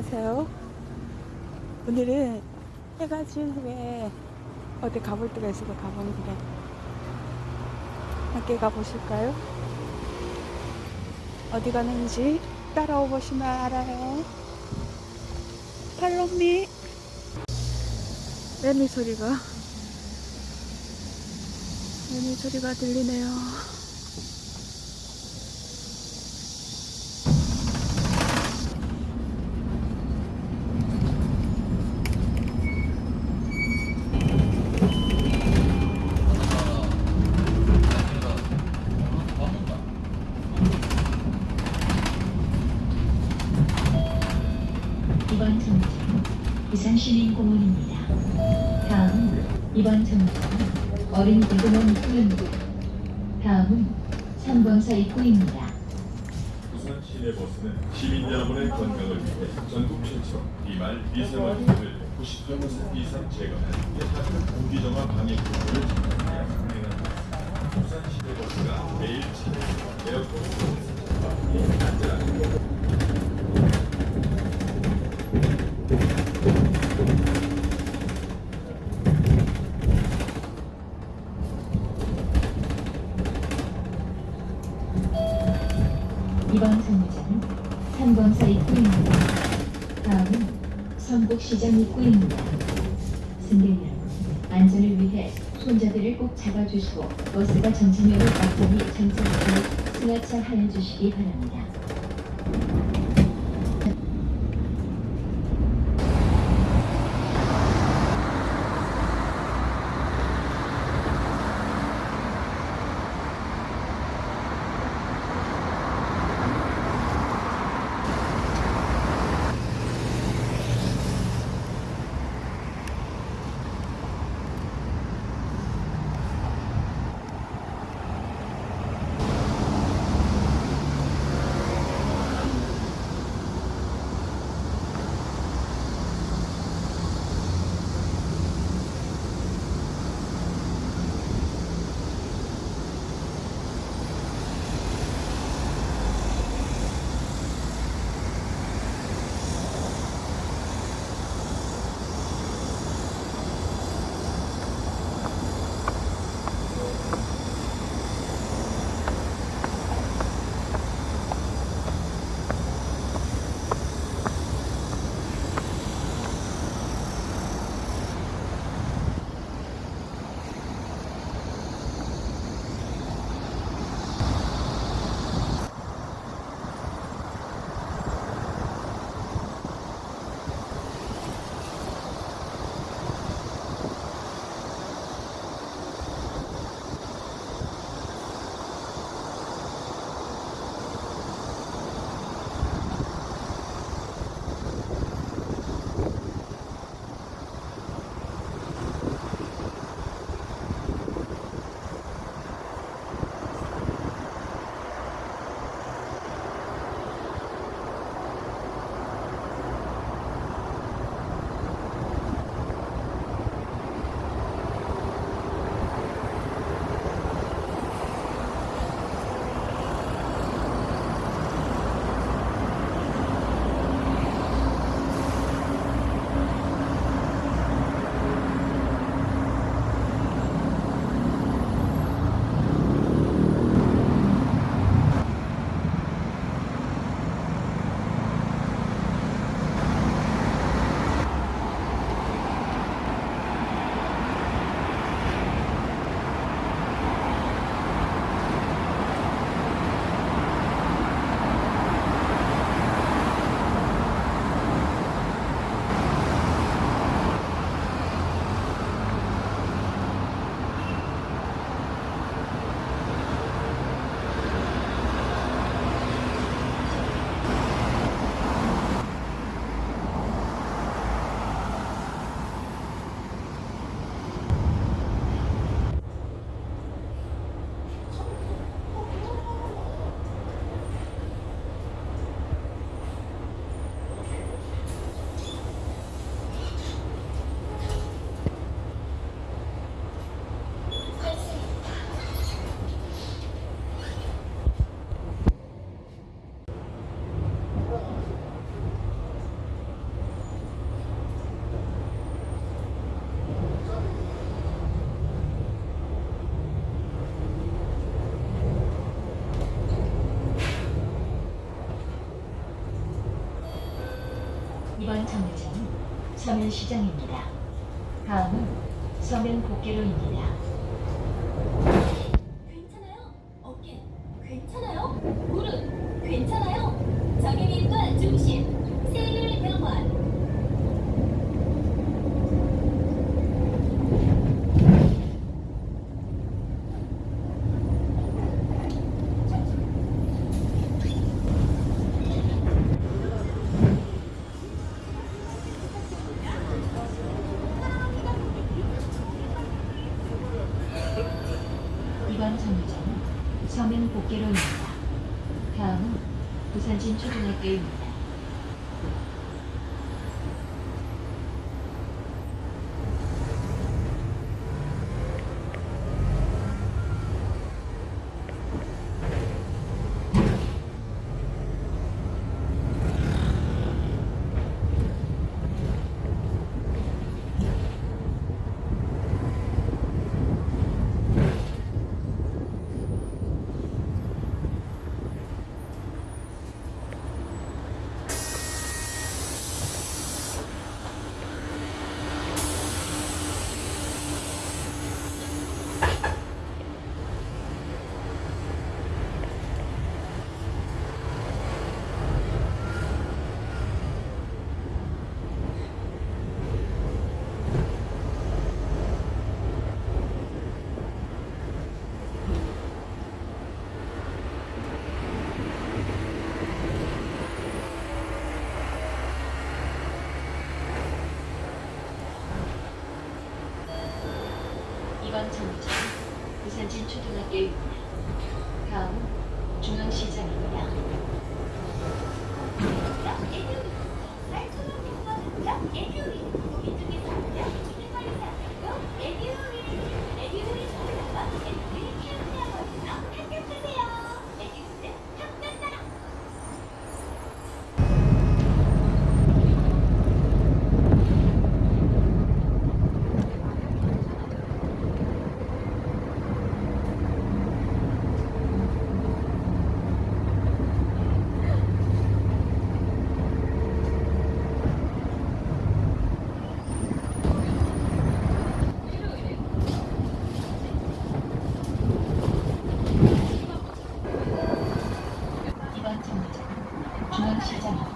안녕하세요. 오늘은 해가 진 후에 어디 가볼 데가 있어서 가보는 길에 함께 가보실까요? 어디 가는지 따라오 보시면 알아요. 팔로미 매미 소리가 매미 소리가 들리네요. 이번 정류장은 부산시민공원입니다. 다음은 이번 정류장은 어린이대공원 입구입니다. 다음은 3번사 입구입니다. 부산 시내 버스는 시민 여러분의 건강을 위해 전국 최초 비말 미세먼지를 90% 이상 제거한 공기정화 방역 공부를 진행하여 운행합니다. 부산 시내 버스가 매일 차량 에어컨 시스템과 안전하게 시장 입구입니다. 승객 안전을 위해 손잡이를 꼭 잡아주시고 버스가 정차면을 앞전이 정차하고 승하차 하여 주시기 바랍니다. 서면시장입니다. 다음은 서면곡개로입니다. এই Button. はい、しちゃ。